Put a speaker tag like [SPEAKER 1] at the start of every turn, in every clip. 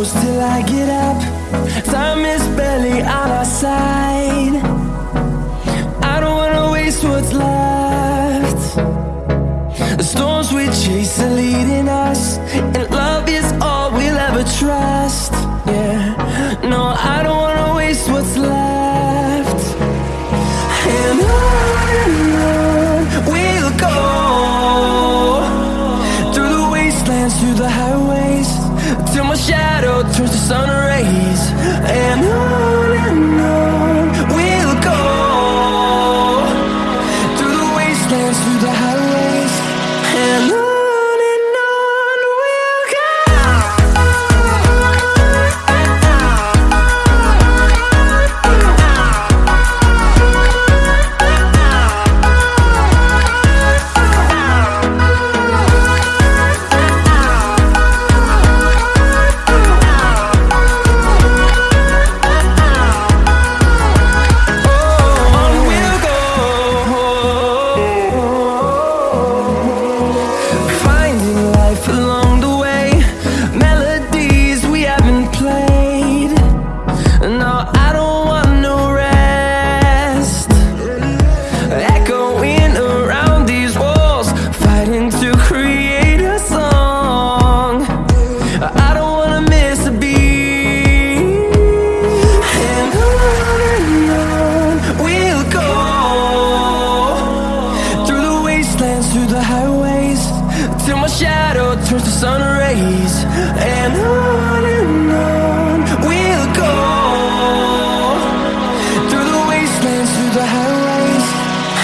[SPEAKER 1] close till I get up. Time is barely on our side. I don't wanna waste what's left. The storms we chase are leading us And love is all we'll ever trust. Yeah, no, I don't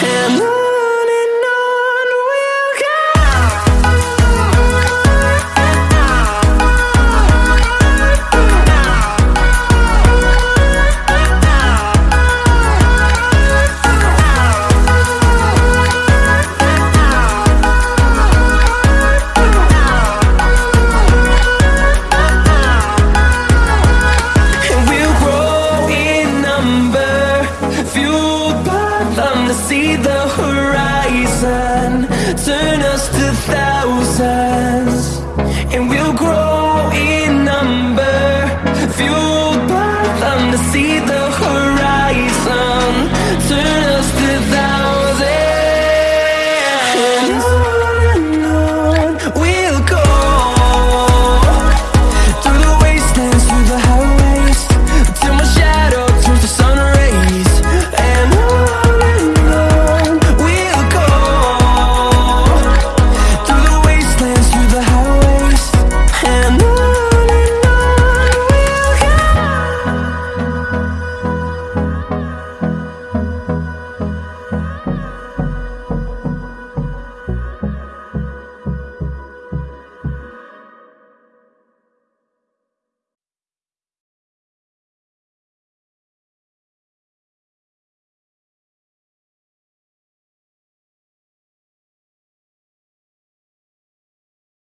[SPEAKER 1] and number Fueled by them to see the horizon Turn us to thousands